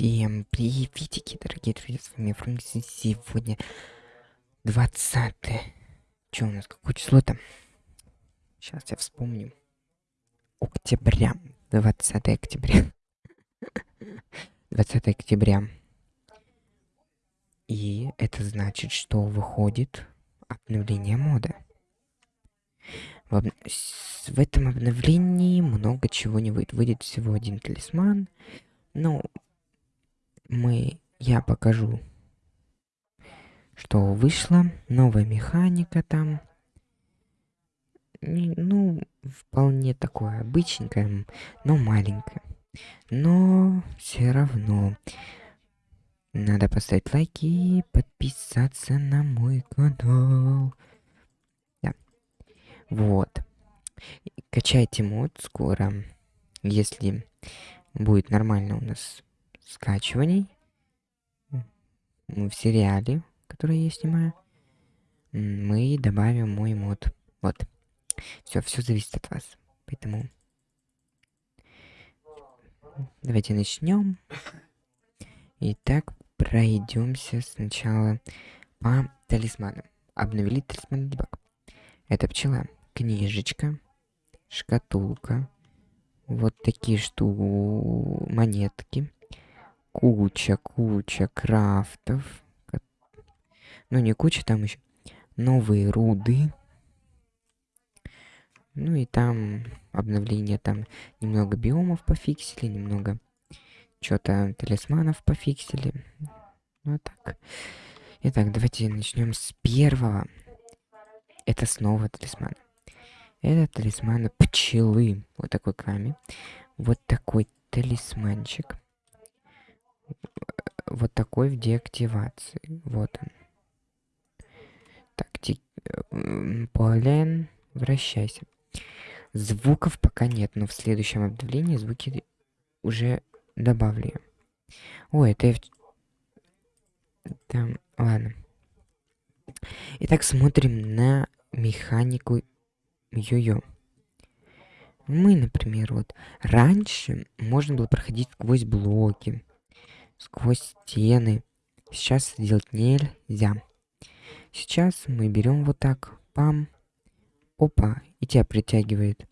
Всем приветики, дорогие друзья, с вами Фрэнкс, сегодня 20 Что у нас, какое число там? Сейчас я вспомню. Октября, 20 октября. 20 октября. И это значит, что выходит обновление мода. В, об... в этом обновлении много чего не выйдет. Выйдет всего один талисман. Ну, мы, я покажу, что вышло, новая механика там. Ну, вполне такое обычненькое, но маленькое. Но все равно надо поставить лайки и подписаться на мой канал. Да. Вот. Качайте мод скоро, если будет нормально у нас скачиваний в сериале, который я снимаю, мы добавим мой мод. Вот. Все, все зависит от вас. Поэтому давайте начнем. Итак, пройдемся сначала по талисманам. Обновили талисман дебаг. Это пчела, книжечка, шкатулка, вот такие что монетки куча, куча крафтов. Ну, не куча, там еще новые руды. Ну и там обновление, там немного биомов пофиксили, немного что-то талисманов пофиксили. Ну, так. Итак, давайте начнем с первого. Это снова талисман. Это талисман пчелы. Вот такой ками. Вот такой талисманчик вот такой в деактивации. Вот он. Так, ти... Полен, вращайся. Звуков пока нет, но в следующем обновлении звуки уже добавлю. Ой, это я... Там, ладно. Итак, смотрим на механику йо-йо. Мы, например, вот раньше можно было проходить сквозь блоки сквозь стены. Сейчас делать нельзя. Сейчас мы берем вот так, пам, опа, и тебя притягивает.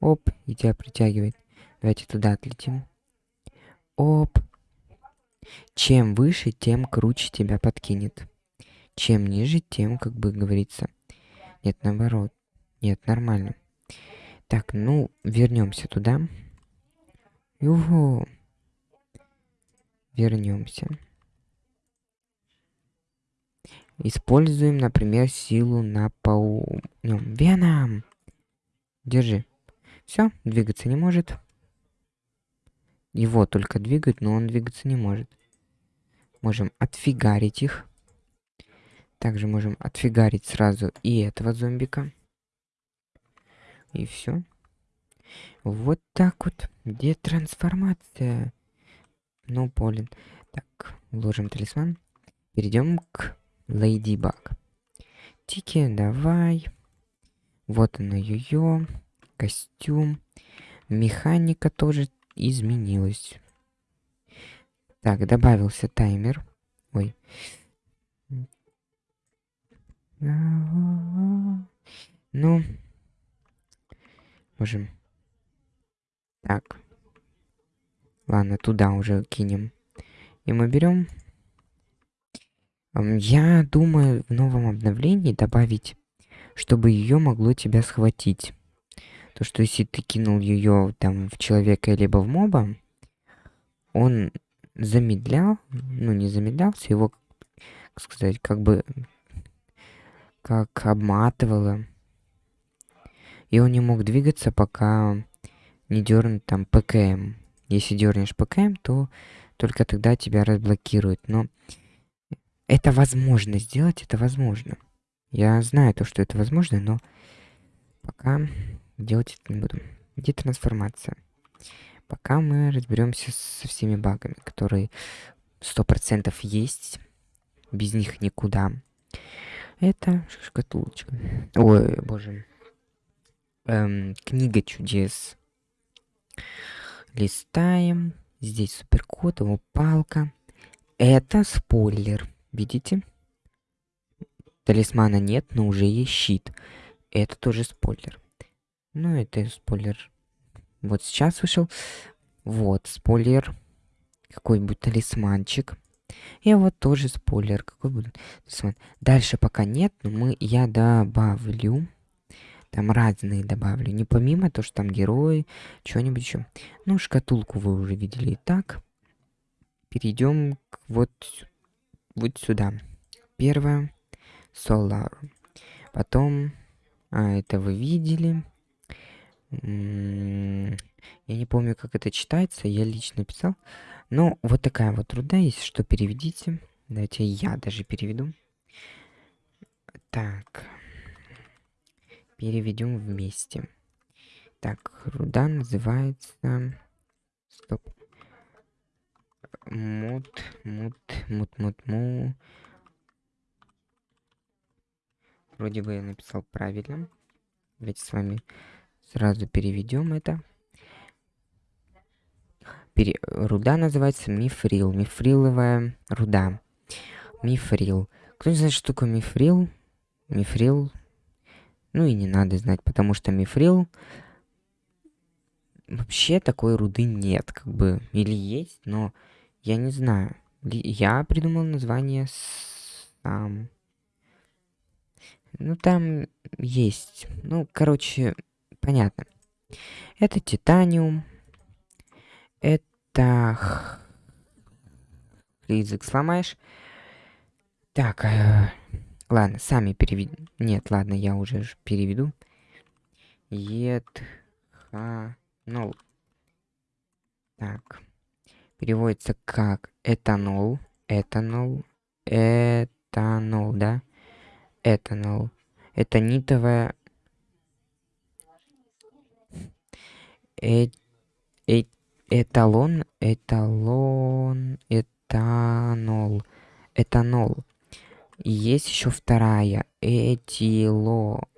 Оп, и тебя притягивает. Давайте туда отлетим. Оп. Чем выше, тем круче тебя подкинет. Чем ниже, тем, как бы говорится. Нет, наоборот. Нет, нормально. Так, ну, вернемся туда. Юху вернемся. Используем, например, силу на пау... Веном! Держи. Все, двигаться не может. Его только двигать, но он двигаться не может. Можем отфигарить их. Также можем отфигарить сразу и этого зомбика. И все. Вот так вот. Где трансформация? Ну, Полин. Так, вложим талисман. Перейдем к Лейди Баг. Тики, давай. Вот она, ее. Костюм. Механика тоже изменилась. Так, добавился таймер. Ой. Ну, можем. Так, Ладно, туда уже кинем. И мы берем. Я думаю в новом обновлении добавить, чтобы ее могло тебя схватить. То, что если ты кинул ее там в человека либо в моба, он замедлял, ну не замедлялся, его, как сказать, как бы как обматывало. И он не мог двигаться, пока не дернуть там ПКМ. Если дернешь ПКМ, то только тогда тебя разблокируют. Но это возможно сделать, это возможно. Я знаю то, что это возможно, но пока делать это не буду. Где трансформация? Пока мы разберемся со всеми багами, которые сто процентов есть. Без них никуда. Это шкатулочка. Ой, боже. Эм, книга чудес. Листаем. Здесь супер вот его палка. Это спойлер. Видите? Талисмана нет, но уже есть щит. Это тоже спойлер. Ну, это спойлер. Вот сейчас вышел. Вот, спойлер. Какой-нибудь талисманчик. И вот тоже спойлер. Какой будет талисман. Дальше пока нет, но мы, я добавлю. Там разные добавлю. Не помимо то, что там герои, что-нибудь еще. Ну, шкатулку вы уже видели и так. Перейдем вот, вот сюда. Первое. Solar. Потом... А, это вы видели. М-м, я не помню, как это читается. Я лично писал. Но вот такая вот труда есть, что переведите. Давайте я даже переведу. Так переведем вместе. Так, руда называется... Стоп. Мут, мут, мут, мут, му. Вроде бы я написал правильно. Давайте с вами сразу переведем это. Пере... Руда называется мифрил. Мифриловая руда. Мифрил. Кто не знает, что такое мифрил? Мифрил ну и не надо знать, потому что мифрил... Вообще такой руды нет, как бы. Или есть, но я не знаю. Я придумал название сам. Ну, там есть. Ну, короче, понятно. Это титаниум. Это... Язык сломаешь. Так, э, Ладно, сами переведу. Нет, ладно, я уже переведу. Етханол. Так. Переводится как этанол. Этанол. Этанол, да? Этанол. Это нитовая... Э э эталон. Эталон. Этанол. Этанол. Есть еще вторая. Этиловый.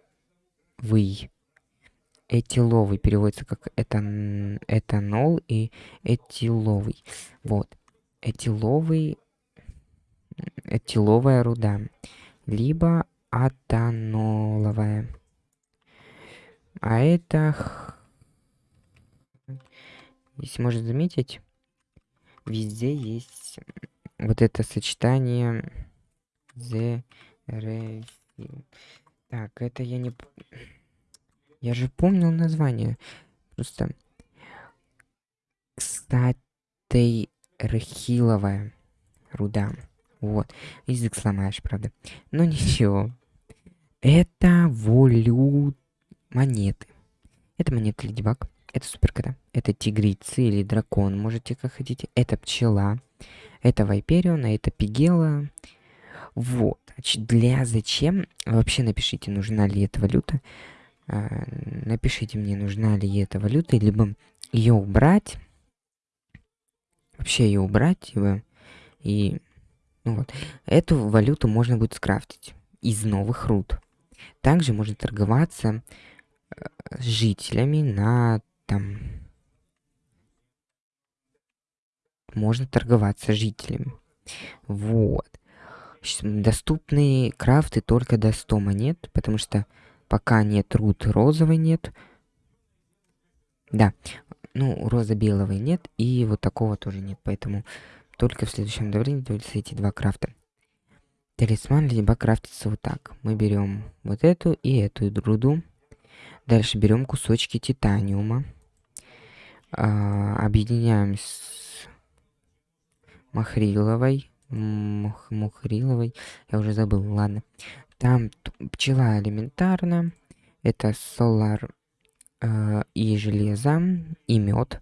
Этиловый переводится как этан... этанол и этиловый. Вот. Этиловый... Этиловая руда. Либо атаноловая. А это... Если можно заметить, везде есть вот это сочетание The Refill. Так, это я не... Я же помнил название. Просто... Кстати, Рахиловая руда. Вот. Язык сломаешь, правда. Но ничего. Это волю монеты. Это монеты Леди Баг. Это суперкота. Это тигрицы или дракон, можете как хотите. Это пчела. Это Вайпериона, это Пигела. Вот. Для зачем? Вообще напишите, нужна ли эта валюта. А, напишите мне, нужна ли эта валюта, либо ее убрать. Вообще ее убрать, либо и ну вот. Эту валюту можно будет скрафтить из новых руд. Также можно торговаться э, с жителями на там... Можно торговаться с жителями. Вот. Доступные крафты только до 100 монет, потому что пока нет рут розовой нет. Да, ну, роза белого нет, и вот такого тоже нет, поэтому только в следующем давлении даются эти два крафта. Талисман либо крафтится вот так. Мы берем вот эту и эту руду. Дальше берем кусочки титаниума. А, объединяем с махриловой Мух, Мухриловой. Я уже забыл, ладно. Там пчела элементарно. Это солар э, и железо, и мед.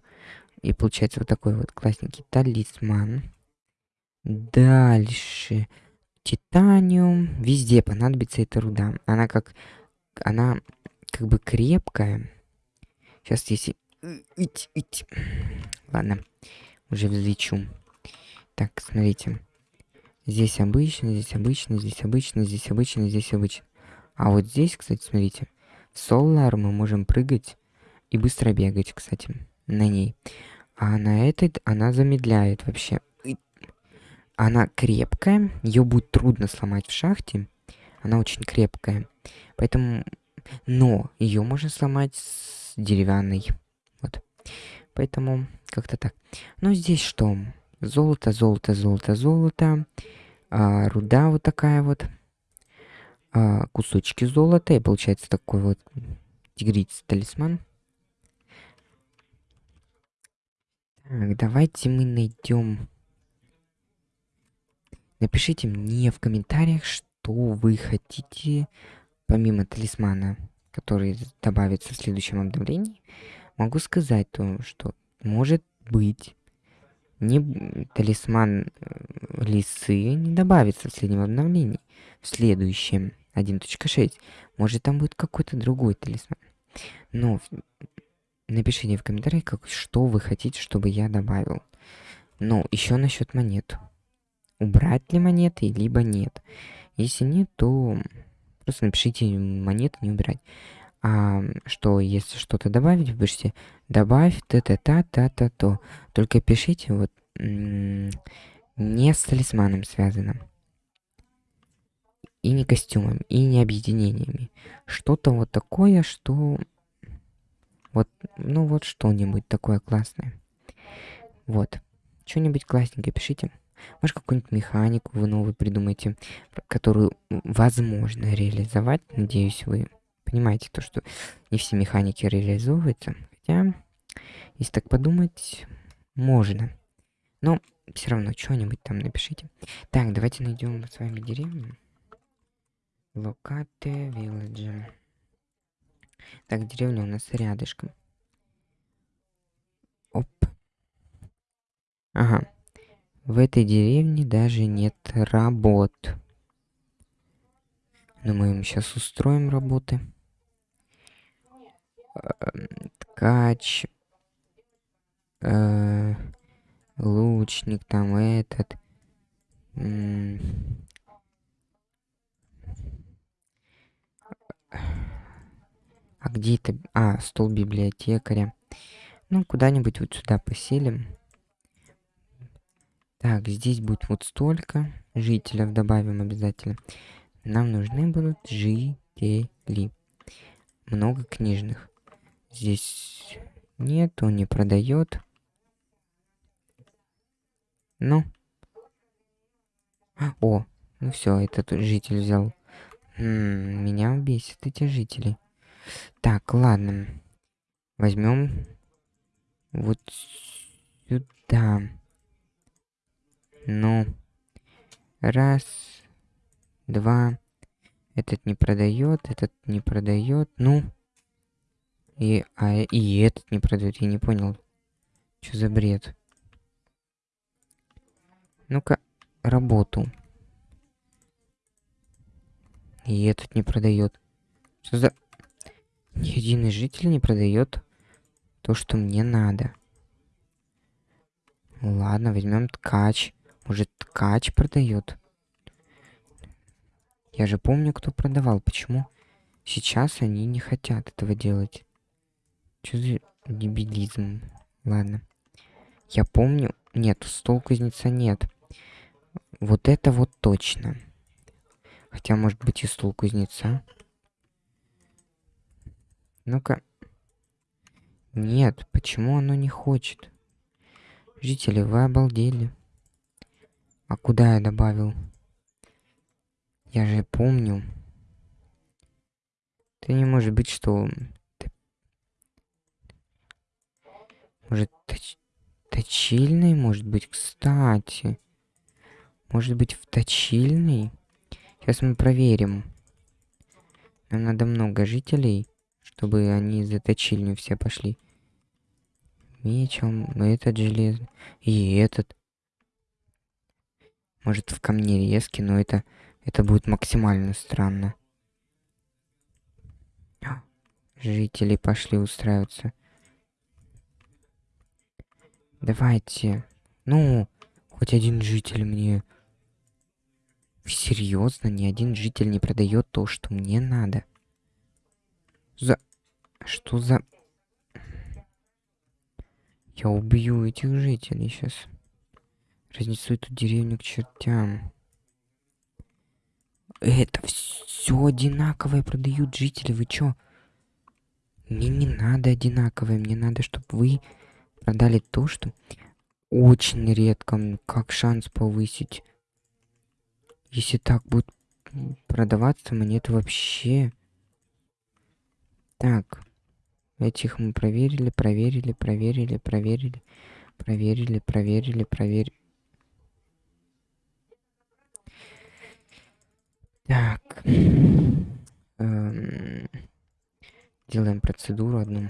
И получается вот такой вот классненький талисман. Дальше. Титаниум. Везде понадобится эта руда. Она как... Она как бы крепкая. Сейчас если... Ладно. Уже взлечу. Так, смотрите. Здесь обычно, здесь обычно, здесь обычно, здесь обычно, здесь обычно. А вот здесь, кстати, смотрите, в Solar мы можем прыгать и быстро бегать, кстати, на ней. А на этой она замедляет вообще. Она крепкая, ее будет трудно сломать в шахте. Она очень крепкая. Поэтому... Но ее можно сломать с деревянной. Вот. Поэтому как-то так. Ну, здесь что? Золото, золото, золото, золото. А, руда вот такая вот. А, кусочки золота. И получается такой вот тигриц талисман. Так, давайте мы найдем. Напишите мне в комментариях, что вы хотите, помимо талисмана, который добавится в следующем обновлении. Могу сказать то, что может быть не талисман э, лисы не добавится в следующем обновлении. В следующем 1.6. Может там будет какой-то другой талисман. Но Напишите в комментариях, как, что вы хотите, чтобы я добавил. Ну, еще насчет монет. Убрать ли монеты, либо нет. Если нет, то просто напишите монеты не убирать. А что, если что-то добавить, вы пишите добавь та-та-та-та-та-то. Только пишите вот не с талисманом связано. И не костюмом, и не объединениями. Что-то вот такое, что вот, ну вот что-нибудь такое классное. Вот. Что-нибудь классненькое пишите. Может, какую-нибудь механику вы новую придумаете, которую возможно реализовать. Надеюсь, вы понимаете то, что не все механики реализовываются. Хотя, если так подумать, можно. Но все равно что-нибудь там напишите. Так, давайте найдем с вами деревню. Локате Village. Так, деревня у нас рядышком. Оп. Ага. В этой деревне даже нет работ. Но мы им сейчас устроим работы. Ткач. Э, лучник там этот. А где это? А, стол библиотекаря. Ну, куда-нибудь вот сюда поселим. Так, здесь будет вот столько. Жителей добавим обязательно. Нам нужны будут жители. Много книжных. Здесь нет, он не продает. Ну. О, ну все, этот житель взял. М -м, меня бесит эти жители. Так, ладно. Возьмем вот сюда. Ну. Раз. Два. Этот не продает, этот не продает. Ну. И, а, и этот не продает, я не понял. Что за бред? Ну-ка, работу. И этот не продает. Что за... Ни один из жителей не продает то, что мне надо. Ладно, возьмем ткач. Может, ткач продает? Я же помню, кто продавал. Почему сейчас они не хотят этого делать? Что за дебилизм? Ладно. Я помню... Нет, стол кузнеца нет. Вот это вот точно. Хотя, может быть, и стол кузнеца. Ну-ка. Нет, почему оно не хочет? Жители, вы обалдели. А куда я добавил? Я же помню. Это не может быть, что... Может, точ... точильный, может быть, кстати. Может быть, в точильный? Сейчас мы проверим. Нам надо много жителей чтобы они заточили не все пошли. Мечом, этот железный, и этот. Может в камне резки, но это, это будет максимально странно. Жители пошли устраиваться. Давайте. Ну, хоть один житель мне... Серьезно, ни один житель не продает то, что мне надо. За... Что за... Я убью этих жителей сейчас. Разнесу эту деревню к чертям. Это все одинаковое продают жители. Вы чё? Мне не надо одинаковое. Мне надо, чтобы вы продали то, что очень редко. Как шанс повысить? Если так будет продаваться, мне это вообще... Так. Этих мы проверили, проверили, проверили, проверили, проверили, проверили, проверили. Так. Эм, делаем процедуру одну.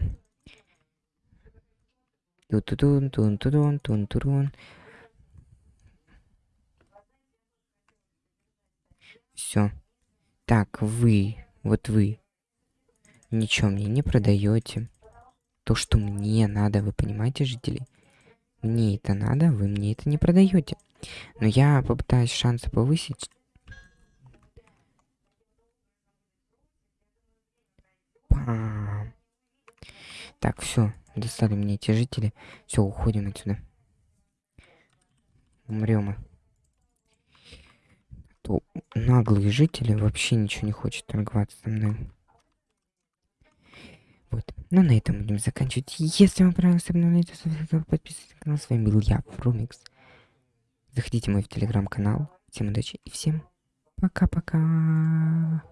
Тун-тун, тун-тун, тун-тун. Все. Так, вы, вот вы, ничего мне не продаете. То, что мне надо, вы понимаете, жители? Мне это надо, вы мне это не продаете. Но я попытаюсь шансы повысить. Пам. Так, все, достали мне эти жители. Все, уходим отсюда. Умрем мы. То наглые жители вообще ничего не хочет торговаться со мной. Вот. Ну, на этом будем заканчивать. Если вам понравилось обновление, то подписывайтесь на канал. С вами был я, Фрумикс. Заходите в мой телеграм-канал. Всем удачи и всем пока-пока.